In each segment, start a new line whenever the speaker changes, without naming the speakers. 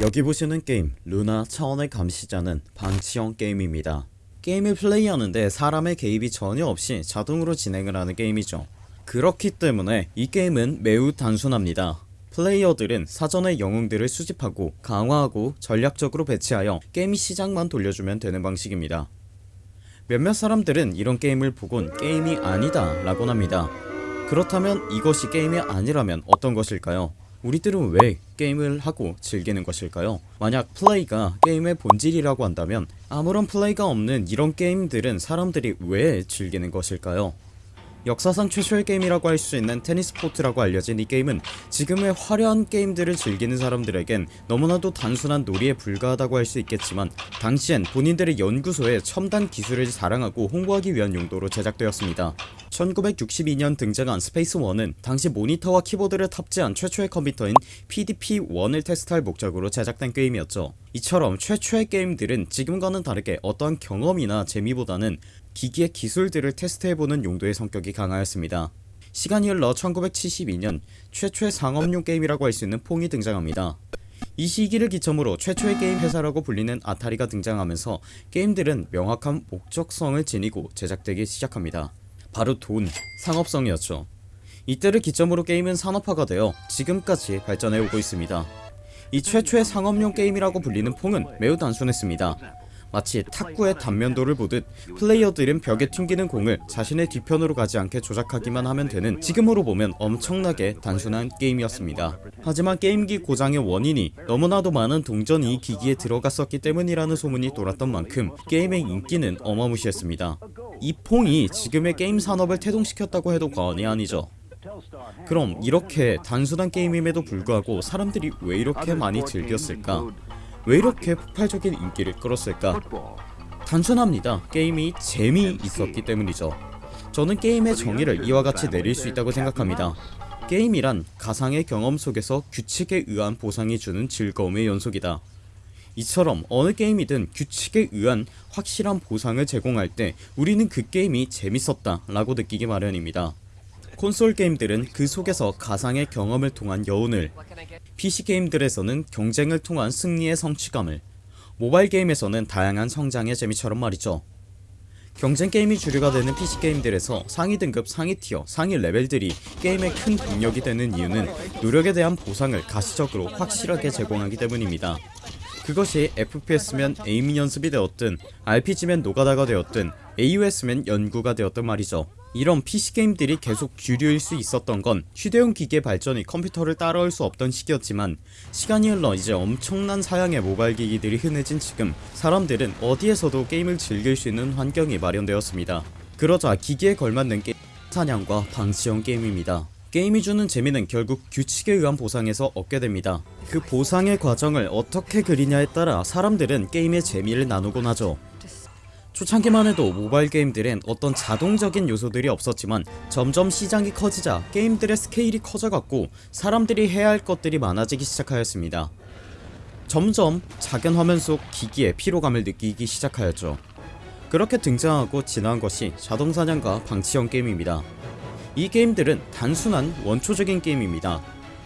여기 보시는 게임 루나 차원의 감시자는 방치형 게임입니다. 게임을 플레이하는데 사람의 개입이 전혀 없이 자동으로 진행을 하는 게임이죠. 그렇기 때문에 이 게임은 매우 단순합니다. 플레이어들은 사전에 영웅들을 수집하고 강화하고 전략적으로 배치하여 게임 시작만 돌려주면 되는 방식입니다. 몇몇 사람들은 이런 게임을 보곤 게임이 아니다 라곤 합니다. 그렇다면 이것이 게임이 아니라면 어떤 것일까요? 우리들은 왜 게임을 하고 즐기는 것일까요? 만약 플레이가 게임의 본질이라고 한다면 아무런 플레이가 없는 이런 게임들은 사람들이 왜 즐기는 것일까요 역사상 최초의 게임이라고 할 수 있는 테니스포트라고 알려진 이 게임은 지금의 화려한 게임들을 즐기는 사람들에겐 너무나도 단순한 놀이에 불과하다고 할 수 있겠지만 당시엔 본인들의 연구소에 첨단 기술을 자랑하고 홍보하기 위한 용도로 제작되었습니다. 1962년 등장한 스페이스워는 당시 모니터와 키보드를 탑재한 최초의 컴퓨터인 PDP-1을 테스트할 목적으로 제작된 게임이었죠. 이처럼 최초의 게임들은 지금과는 다르게 어떠한 경험이나 재미보다는 기기의 기술들을 테스트해보는 용도의 성격이 강하였습니다. 시간이 흘러 1972년 최초의 상업용 게임이라고 할 수 있는 퐁이 등장합니다. 이 시기를 기점으로 최초의 게임 회사라고 불리는 아타리가 등장하면서 게임들은 명확한 목적성을 지니고 제작되기 시작합니다. 바로 돈, 상업성이었죠. 이때를 기점으로 게임은 산업화가 되어 지금까지 발전해오고 있습니다. 이 최초의 상업용 게임이라고 불리는 퐁은 매우 단순했습니다 마치 탁구의 단면도를 보듯 플레이어들은 벽에 튕기는 공을 자신의 뒤편으로 가지 않게 조작하기만 하면 되는 지금으로 보면 엄청나게 단순한 게임이었습니다. 하지만 게임기 고장의 원인이 너무나도 많은 동전이 기기에 들어갔었기 때문이라는 소문이 돌았던 만큼 게임의 인기는 어마무시했습니다. 이 퐁이 지금의 게임 산업을 태동시켰다고 해도 과언이 아니죠. 그럼 이렇게 단순한 게임임에도 불구하고 사람들이 왜 이렇게 많이 즐겼을까 왜 이렇게 폭발적인 인기를 끌었을까? 단순합니다. 게임이 재미있었기 때문이죠. 저는 게임의 정의를 이와 같이 내릴 수 있다고 생각합니다. 게임이란 가상의 경험 속에서 규칙에 의한 보상이 주는 즐거움의 연속이다. 이처럼 어느 게임이든 규칙에 의한 확실한 보상을 제공할 때 우리는 그 게임이 재밌었다 라고 느끼기 마련입니다 콘솔 게임들은 그 속에서 가상의 경험을 통한 여운을 PC 게임들에서는 경쟁을 통한 승리의 성취감을 모바일 게임에서는 다양한 성장의 재미처럼 말이죠. 경쟁 게임이 주류가 되는 PC 게임들에서 상위 등급 상위 티어 상위 레벨들이 게임의 큰 동력이 되는 이유는 노력에 대한 보상을 가시적으로 확실하게 제공하기 때문입니다. 그것이 FPS면 에임 연습이 되었든 RPG면 노가다가 되었든 AOS면 연구가 되었든 말이죠 이런 PC게임들이 계속 주류일 수 있었던 건 휴대용 기기의 발전이 컴퓨터를 따라올 수 없던 시기였지만 시간이 흘러 이제 엄청난 사양의 모바일 기기들이 흔해진 지금 사람들은 어디에서도 게임을 즐길 수 있는 환경이 마련되었습니다. 그러자 기기에 걸맞는 게임 사냥과 방치형 게임입니다. 게임이 주는 재미는 결국 규칙에 의한 보상에서 얻게 됩니다. 그 보상의 과정을 어떻게 그리냐에 따라 사람들은 게임의 재미를 나누곤 하죠 초창기만 해도 모바일 게임들엔 어떤 자동적인 요소들이 없었지만 점점 시장이 커지자 게임들의 스케일이 커져갔고 사람들이 해야 할 것들이 많아지기 시작하였습니다. 점점 작은 화면 속 기기에 피로감을 느끼기 시작하였죠. 그렇게 등장하고 지나간 것이 자동사냥과 방치형 게임입니다. 이 게임들은 단순한 원초적인 게임입니다.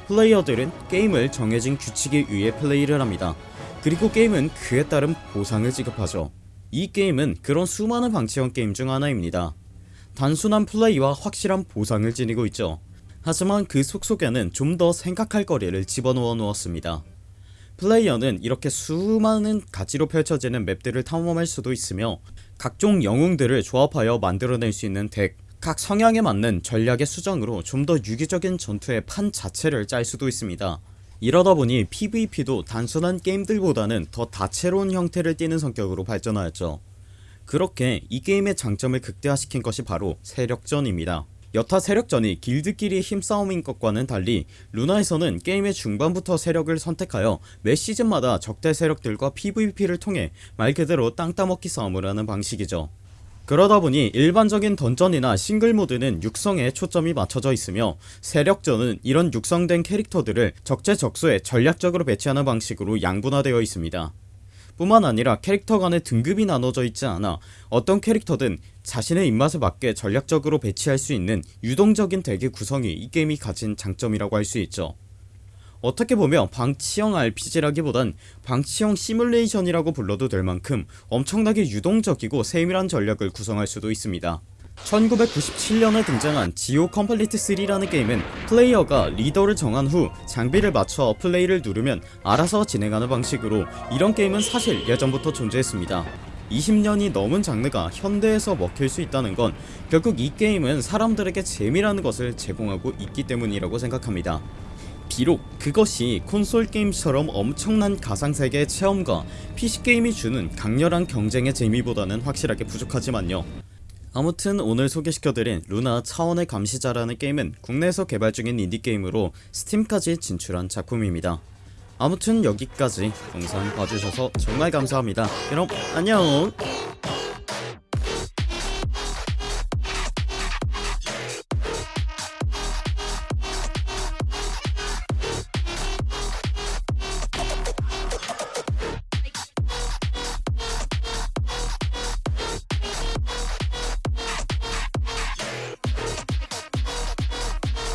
플레이어들은 게임을 정해진 규칙에 의해 플레이를 합니다. 그리고 게임은 그에 따른 보상을 지급하죠 이 게임은 그런 수많은 방치형 게임 중 하나입니다. 단순한 플레이와 확실한 보상을 지니고 있죠. 하지만 그 속속에는 좀 더 생각할 거리를 집어넣어 놓았습니다. 플레이어는 이렇게 수많은 가지로 펼쳐지는 맵들을 탐험할 수도 있으며 각종 영웅들을 조합하여 만들어낼 수 있는 덱, 각 성향에 맞는 전략의 수정으로 좀 더 유기적인 전투의 판 자체를 짤 수도 있습니다 이러다 보니 PVP도 단순한 게임들보다는 더 다채로운 형태를 띠는 성격으로 발전하였죠. 그렇게 이 게임의 장점을 극대화시킨 것이 바로 세력전입니다. 여타 세력전이 길드끼리 힘싸움인 것과는 달리 루나에서는 게임의 중반부터 세력을 선택하여 매 시즌마다 적대 세력들과 PVP를 통해 말 그대로 땅 따먹기 싸움을 하는 방식이죠 그러다보니 일반적인 던전이나 싱글모드는 육성에 초점이 맞춰져 있으며 세력전은 이런 육성된 캐릭터들을 적재적소에 전략적으로 배치하는 방식으로 양분화되어 있습니다. 뿐만 아니라 캐릭터 간의 등급이 나눠져 있지 않아 어떤 캐릭터든 자신의 입맛에 맞게 전략적으로 배치할 수 있는 유동적인 덱의 구성이 이 게임이 가진 장점이라고 할 수 있죠 어떻게 보면 방치형 RPG라기보단 방치형 시뮬레이션이라고 불러도 될 만큼 엄청나게 유동적이고 세밀한 전략을 구성할 수도 있습니다. 1997년에 등장한 지오 컨플릭트 3라는 게임은 플레이어가 리더를 정한 후 장비를 맞춰 플레이를 누르면 알아서 진행하는 방식으로 이런 게임은 사실 예전부터 존재했습니다. 20년이 넘은 장르가 현대에서 먹힐 수 있다는 건 결국 이 게임은 사람들에게 재미라는 것을 제공하고 있기 때문이라고 생각합니다 비록 그것이 콘솔 게임처럼 엄청난 가상세계의 체험과 PC게임이 주는 강렬한 경쟁의 재미보다는 확실하게 부족하지만요. 아무튼 오늘 소개시켜드린 루나 차원의 감시자라는 게임은 국내에서 개발 중인 인디게임으로 스팀까지 진출한 작품입니다. 아무튼 여기까지 영상 봐주셔서 정말 감사합니다. 그럼 안녕